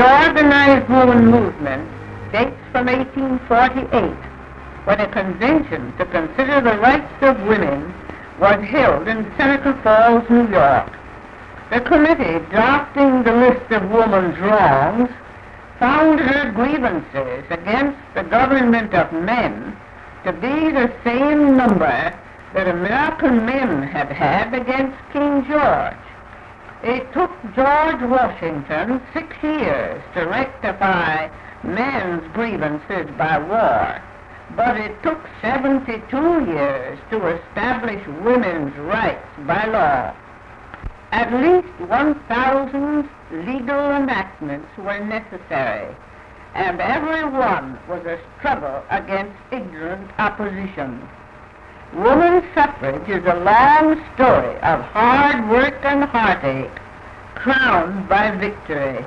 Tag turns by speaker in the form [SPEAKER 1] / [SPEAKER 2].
[SPEAKER 1] organized woman movement dates from 1848, when a convention to consider the rights of women was held in Seneca Falls, New York. The committee drafting the list of woman's wrongs found her grievances against the government of men to be the same number that American men had had against King George. It took George Washington six years to rectify men's grievances by war, but it took 72 years to establish women's rights by law. At least 1,000 legal enactments were necessary, and every one was a struggle against ignorant opposition. Woman suffrage is a long story of hard work and heartache, crowned by victory.